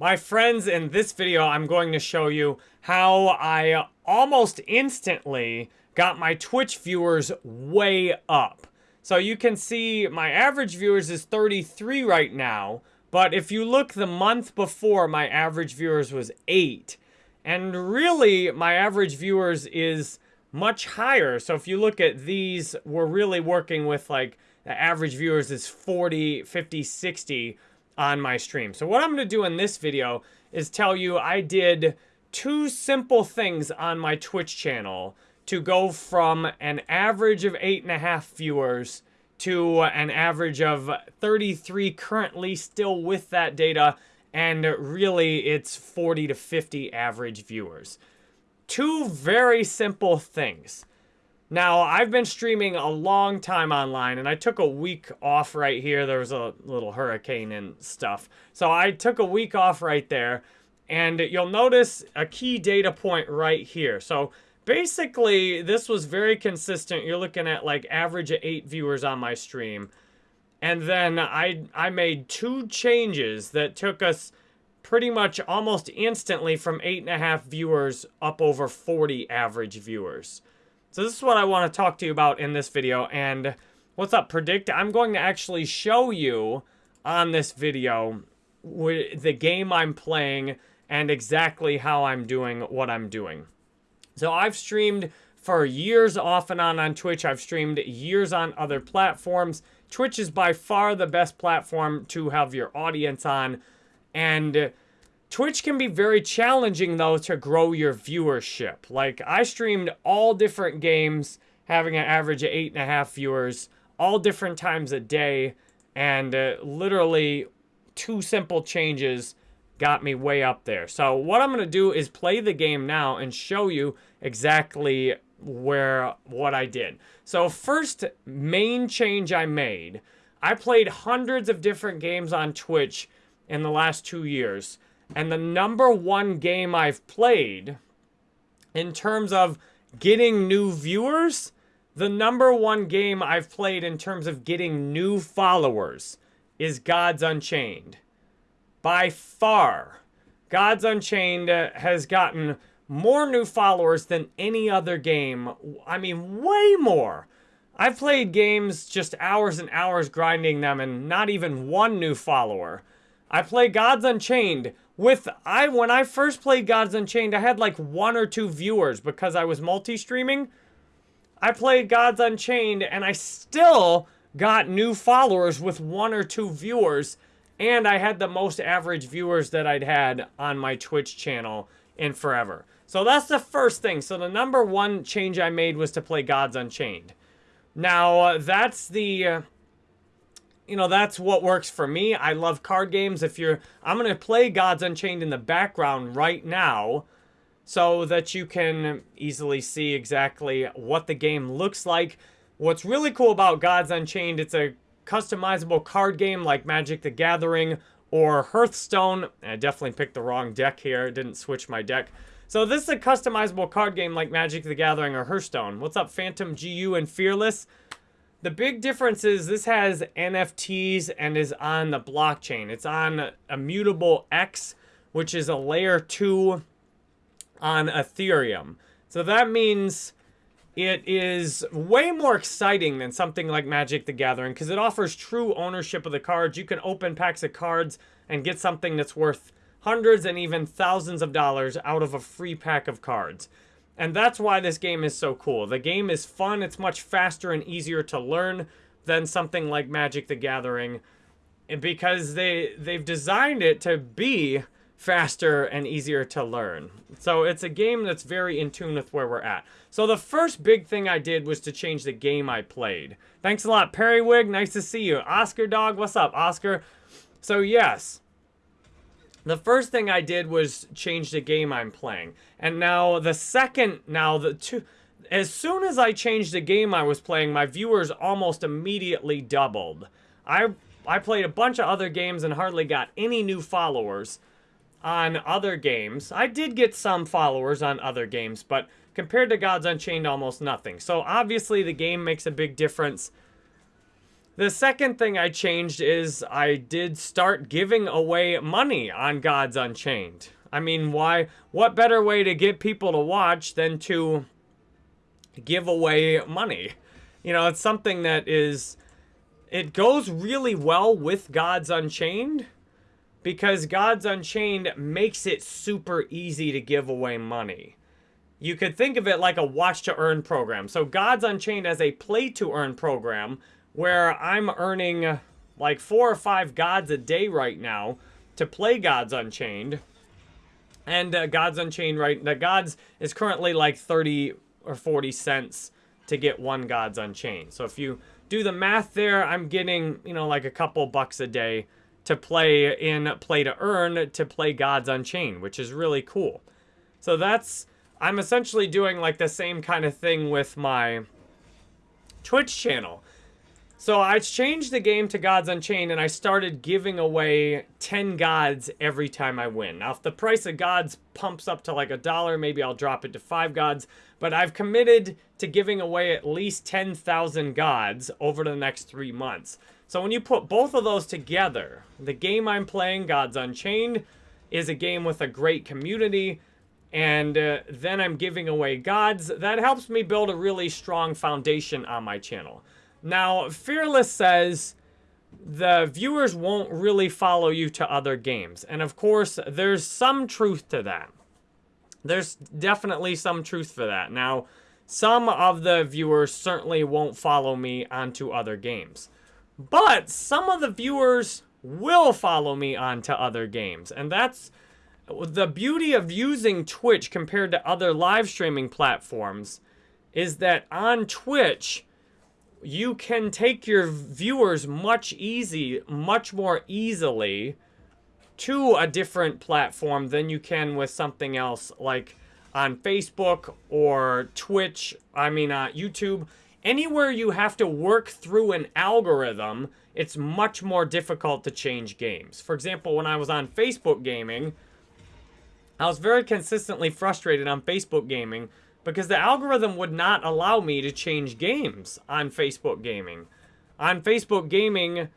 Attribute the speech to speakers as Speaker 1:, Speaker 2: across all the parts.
Speaker 1: My friends, in this video, I'm going to show you how I almost instantly got my Twitch viewers way up. So you can see my average viewers is 33 right now, but if you look the month before, my average viewers was 8. And really, my average viewers is much higher. So if you look at these, we're really working with like the average viewers is 40, 50, 60 on my stream. So what I'm going to do in this video is tell you I did two simple things on my Twitch channel to go from an average of eight and a half viewers to an average of 33 currently still with that data and really it's 40 to 50 average viewers. Two very simple things. Now, I've been streaming a long time online, and I took a week off right here. There was a little hurricane and stuff. So I took a week off right there, and you'll notice a key data point right here. So basically, this was very consistent. You're looking at like average of eight viewers on my stream. And then I, I made two changes that took us pretty much almost instantly from eight and a half viewers up over 40 average viewers. So this is what I want to talk to you about in this video. And what's up, Predict? I'm going to actually show you on this video the game I'm playing and exactly how I'm doing what I'm doing. So I've streamed for years off and on on Twitch. I've streamed years on other platforms. Twitch is by far the best platform to have your audience on. And Twitch can be very challenging, though, to grow your viewership. Like, I streamed all different games, having an average of eight and a half viewers, all different times a day, and uh, literally two simple changes got me way up there. So what I'm going to do is play the game now and show you exactly where what I did. So first main change I made, I played hundreds of different games on Twitch in the last two years. And the number one game I've played in terms of getting new viewers, the number one game I've played in terms of getting new followers is Gods Unchained. By far, Gods Unchained uh, has gotten more new followers than any other game. I mean, way more. I've played games just hours and hours grinding them and not even one new follower. I play Gods Unchained with I when I first played Gods Unchained, I had like one or two viewers because I was multi-streaming. I played Gods Unchained and I still got new followers with one or two viewers and I had the most average viewers that I'd had on my Twitch channel in forever. So that's the first thing. So the number one change I made was to play Gods Unchained. Now, uh, that's the uh, you know, that's what works for me. I love card games. If you're, I'm going to play Gods Unchained in the background right now so that you can easily see exactly what the game looks like. What's really cool about Gods Unchained, it's a customizable card game like Magic the Gathering or Hearthstone. I definitely picked the wrong deck here. Didn't switch my deck. So this is a customizable card game like Magic the Gathering or Hearthstone. What's up, Phantom GU and Fearless? The big difference is this has NFTs and is on the blockchain. It's on Immutable X, which is a layer 2 on Ethereum. So that means it is way more exciting than something like Magic the Gathering because it offers true ownership of the cards. You can open packs of cards and get something that's worth hundreds and even thousands of dollars out of a free pack of cards. And that's why this game is so cool. The game is fun. It's much faster and easier to learn than something like Magic the Gathering because they they've designed it to be faster and easier to learn. So it's a game that's very in tune with where we're at. So the first big thing I did was to change the game I played. Thanks a lot, Perrywig. Nice to see you. Oscar Dog, what's up, Oscar? So yes, the first thing I did was change the game I'm playing. And now the second, now the two, as soon as I changed the game I was playing, my viewers almost immediately doubled. I, I played a bunch of other games and hardly got any new followers on other games. I did get some followers on other games, but compared to Gods Unchained, almost nothing. So obviously the game makes a big difference. The second thing I changed is I did start giving away money on Gods Unchained. I mean, why? What better way to get people to watch than to give away money? You know, it's something that is, it goes really well with Gods Unchained because Gods Unchained makes it super easy to give away money. You could think of it like a watch to earn program. So Gods Unchained as a play to earn program where I'm earning like four or five gods a day right now to play Gods Unchained. And uh, Gods Unchained, right, the Gods is currently like 30 or 40 cents to get one Gods Unchained. So if you do the math there, I'm getting, you know, like a couple bucks a day to play in Play to Earn to play Gods Unchained, which is really cool. So that's, I'm essentially doing like the same kind of thing with my Twitch channel. So I changed the game to Gods Unchained and I started giving away 10 gods every time I win. Now if the price of gods pumps up to like a dollar, maybe I'll drop it to 5 gods. But I've committed to giving away at least 10,000 gods over the next 3 months. So when you put both of those together, the game I'm playing, Gods Unchained, is a game with a great community and uh, then I'm giving away gods. That helps me build a really strong foundation on my channel. Now, Fearless says the viewers won't really follow you to other games. And of course, there's some truth to that. There's definitely some truth for that. Now, some of the viewers certainly won't follow me onto other games. But some of the viewers will follow me onto other games. And that's the beauty of using Twitch compared to other live streaming platforms is that on Twitch, you can take your viewers much easy, much more easily to a different platform than you can with something else like on Facebook or Twitch, I mean uh, YouTube. Anywhere you have to work through an algorithm, it's much more difficult to change games. For example, when I was on Facebook gaming, I was very consistently frustrated on Facebook gaming because the algorithm would not allow me to change games on Facebook Gaming. On Facebook Gaming,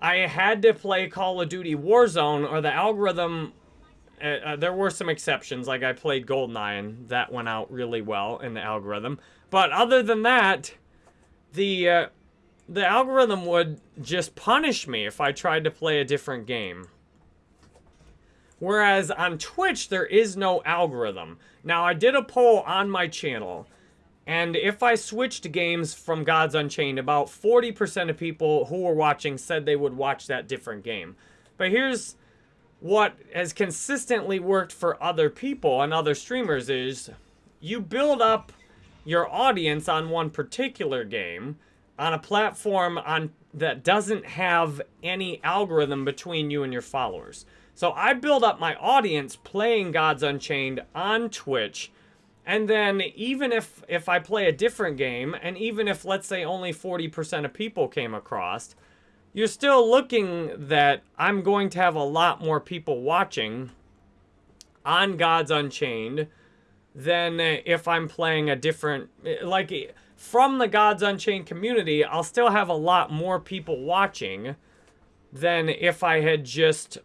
Speaker 1: I had to play Call of Duty Warzone or the algorithm, uh, uh, there were some exceptions, like I played GoldenEye and that went out really well in the algorithm. But other than that, the, uh, the algorithm would just punish me if I tried to play a different game. Whereas on Twitch, there is no algorithm. Now, I did a poll on my channel, and if I switched games from Gods Unchained, about 40% of people who were watching said they would watch that different game. But here's what has consistently worked for other people and other streamers is you build up your audience on one particular game on a platform on that doesn't have any algorithm between you and your followers. So I build up my audience playing Gods Unchained on Twitch. And then even if, if I play a different game, and even if, let's say, only 40% of people came across, you're still looking that I'm going to have a lot more people watching on Gods Unchained than if I'm playing a different, like, from the Gods Unchained community, I'll still have a lot more people watching than if I had just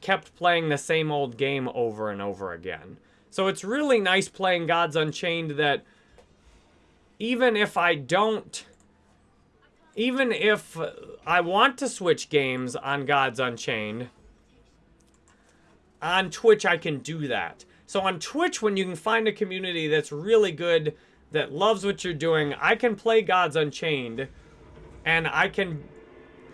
Speaker 1: kept playing the same old game over and over again. So it's really nice playing Gods Unchained that even if I don't, even if I want to switch games on Gods Unchained, on Twitch I can do that. So on Twitch, when you can find a community that's really good, that loves what you're doing, I can play Gods Unchained, and I can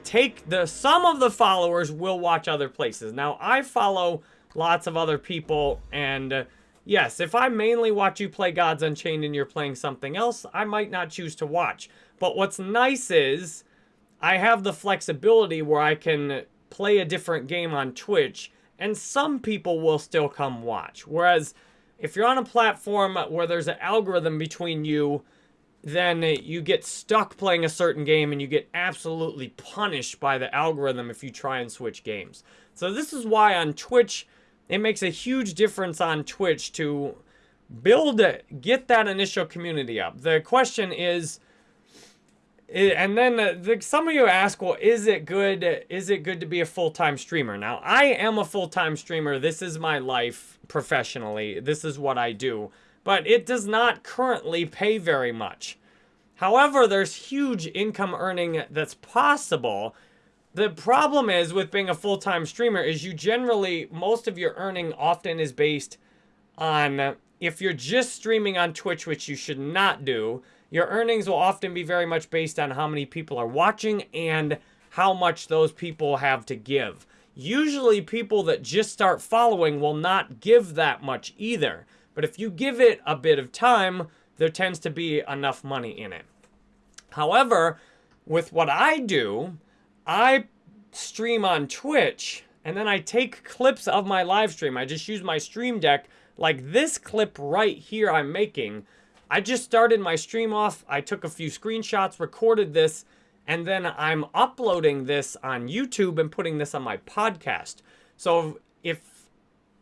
Speaker 1: take the some of the followers will watch other places. Now, I follow lots of other people, and uh, yes, if I mainly watch you play Gods Unchained and you're playing something else, I might not choose to watch. But what's nice is I have the flexibility where I can play a different game on Twitch, and some people will still come watch. Whereas if you're on a platform where there's an algorithm between you then you get stuck playing a certain game and you get absolutely punished by the algorithm if you try and switch games. So this is why on Twitch, it makes a huge difference on Twitch to build, it, get that initial community up. The question is, and then the, some of you ask, well, is it good? Is it good to be a full-time streamer? Now, I am a full-time streamer. This is my life professionally. This is what I do. But it does not currently pay very much. However, there's huge income earning that's possible. The problem is with being a full-time streamer is you generally, most of your earning often is based on, if you're just streaming on Twitch, which you should not do, your earnings will often be very much based on how many people are watching and how much those people have to give. Usually people that just start following will not give that much either. But if you give it a bit of time, there tends to be enough money in it. However, with what I do, I stream on Twitch and then I take clips of my live stream. I just use my stream deck like this clip right here I'm making I just started my stream off. I took a few screenshots, recorded this, and then I'm uploading this on YouTube and putting this on my podcast. So if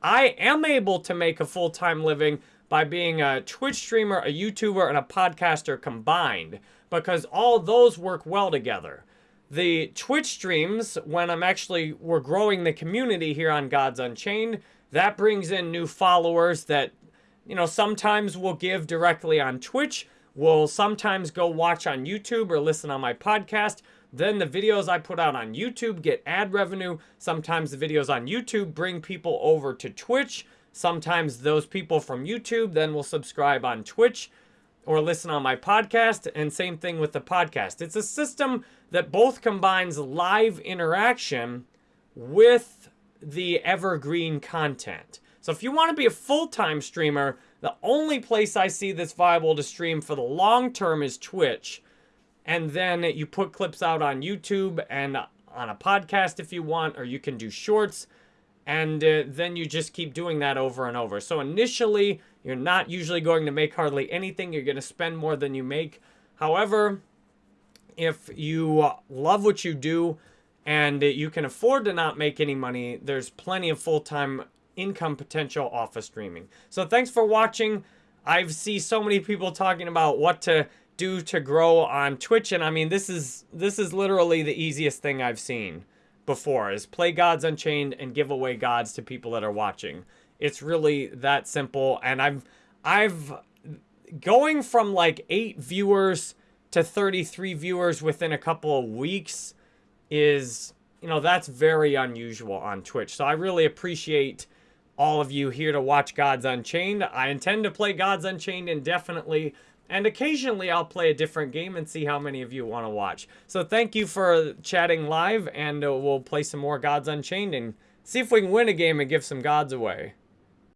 Speaker 1: I am able to make a full-time living by being a Twitch streamer, a YouTuber, and a podcaster combined, because all those work well together. The Twitch streams, when I'm actually, we're growing the community here on Gods Unchained, that brings in new followers that you know, sometimes we'll give directly on Twitch. We'll sometimes go watch on YouTube or listen on my podcast. Then the videos I put out on YouTube get ad revenue. Sometimes the videos on YouTube bring people over to Twitch. Sometimes those people from YouTube then will subscribe on Twitch or listen on my podcast. And same thing with the podcast. It's a system that both combines live interaction with the evergreen content. So if you want to be a full-time streamer, the only place I see that's viable to stream for the long term is Twitch. And then you put clips out on YouTube and on a podcast if you want, or you can do shorts. And uh, then you just keep doing that over and over. So initially, you're not usually going to make hardly anything. You're going to spend more than you make. However, if you love what you do and you can afford to not make any money, there's plenty of full-time income potential off of streaming. So thanks for watching. I've see so many people talking about what to do to grow on Twitch, and I mean, this is this is literally the easiest thing I've seen before, is play Gods Unchained and give away gods to people that are watching. It's really that simple, and I've, I've, going from like 8 viewers to 33 viewers within a couple of weeks is, you know, that's very unusual on Twitch. So I really appreciate all of you here to watch Gods Unchained. I intend to play Gods Unchained indefinitely, and occasionally I'll play a different game and see how many of you want to watch. So thank you for chatting live, and uh, we'll play some more Gods Unchained and see if we can win a game and give some gods away.